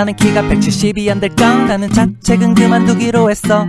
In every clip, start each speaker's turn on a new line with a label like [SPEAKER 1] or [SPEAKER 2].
[SPEAKER 1] 나는 키가 170이 안 될까? 라는 자책은 그만두기로 했어.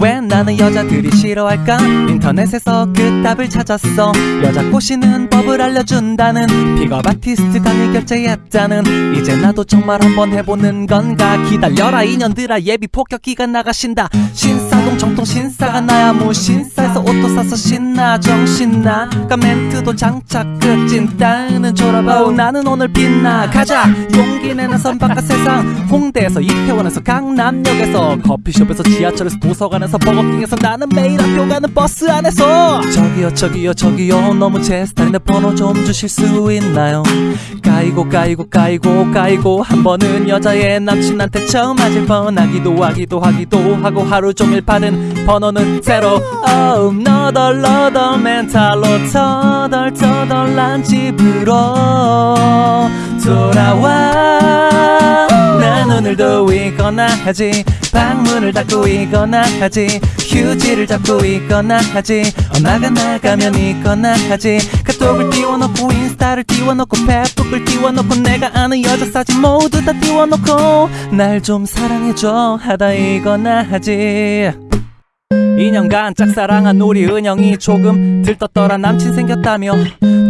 [SPEAKER 1] 왜 나는 여자들이 싫어할까? 인터넷에서 그 답을 찾았어. 여자 꼬시는 법을 알려준다는 픽업 아티스트 강의 결제했다는 이제 나도 정말 한번 해보는 건가? 기다려라 인연들아 예비 폭격기가 나가신다. 신사동 정통 신사가 나야 무신사에서 옷도 사서 신나 정신나가 멘트도 장착 끝진 따는 졸아봐오 나는 오늘 빛나. 가자. 용기 내는 선바깥 세상. 홍대에서 이태원에서 강남역에서 커피숍에서 지하철에서 도서관에서 버거킹에서 나는 매일 학교 가는 버스 안에서. 저기요 저기요 저기요. 너무 제 스타일인데 번호 좀 주실 수 있나요? 까이고 까이고 까이고 까이고. 한 번은 여자의 남친한테 처음 맞을 뻔하기도 하기도 하기도 하고 하루 종일 받은 번호는 제로 oh, 너덜너덜 멘탈로 터덜터덜한 집으로 돌아와. 난 오늘도 있거나 하지 방문을 닫고 있거나 하지 휴지를 잡고 있거나 하지 엄마가 나가면 있거나 하지. 카톡을 띄워놓고 인스타를 띄워놓고 페북을 띄워놓고 내가 아는 여자 사진 모두 다 띄워놓고 날 좀 사랑해줘. 하다 이거나 하지 2년간 짝사랑한 우리 은영이 조금 들떴더라 남친 생겼다며.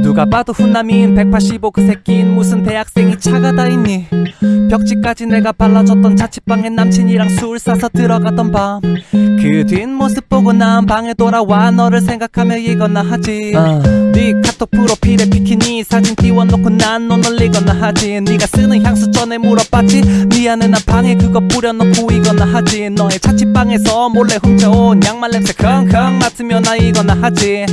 [SPEAKER 1] 누가 봐도 훈남인 185 그 새끼인 무슨 대학생이 차가 다 있니? 벽지까지 내가 발라줬던 자취방에 남친이랑 술 사서 들어갔던 밤 그 뒷모습 보고 난 방에 돌아와 너를 생각하며 이거나 하지. 네 카톡 프로필에 비키니 사진 띄워놓고 난 너 놀리거나 하지. 네가 쓰는 향수 전에 물어봤지. 미안해 난 방에 그거 뿌려놓고 이거나 하지. 너의 자취방에서 몰래 훔쳐온 양말 냄새 컹컹 맡으며 나 이거나 하지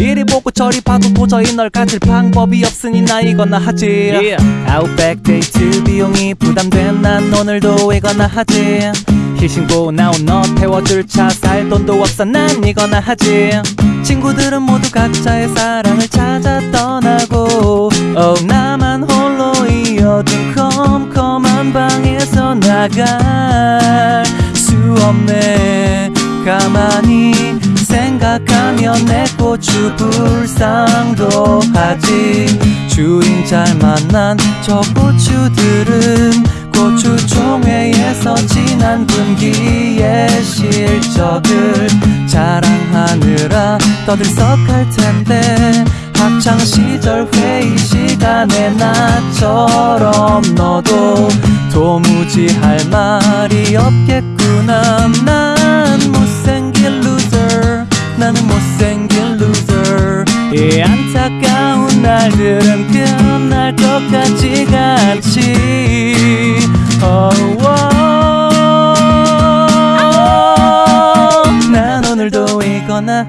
[SPEAKER 1] 이리 보고 저리 봐도 도저히 널 가질 방법이 없으니 나 이거나 하지. 아웃백 데이트 비용이 부담된 난 오늘도 이거나 하지. 힐 신고 나온 너 태워줄 차 살 돈도 없어. 난 이거나 하지. 친구들은 모두 각자의 사랑을 찾아 떠나고. Oh, 나만 홀로 이 어두운 컴컴한 방에서 나갈 수 없네. 가만히 생각하면 내 고추 불상도 하지. 주인 잘 만난 저 고추들은 고추종회에서 지난 분기의 실적을 자랑하느라 떠들썩할 텐데 학창 시절 회의 시간에 나처럼 너도 도무지 할 말이 없겠구나. 난 이 안타까운 날들은 끝날 것 같지가 않지 oh.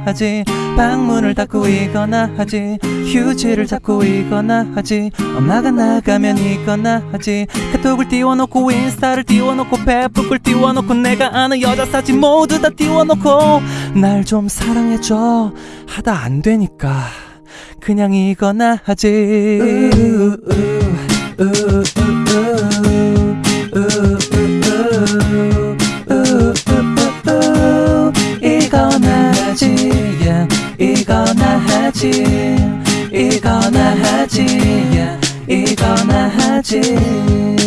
[SPEAKER 1] 하지. 방문을 닫고 이거나 하지. 휴지를 잡고 이거나 하지. 엄마가 나가면 이거나 하지. 카톡을 띄워놓고 인스타를 띄워놓고 페북을 띄워놓고 내가 아는 여자 사진 모두 다 띄워놓고 날 좀 사랑해줘. 하다 안 되니까 그냥 이거나 하지. 이거나 이거나 하지 yeah. 이거나 하지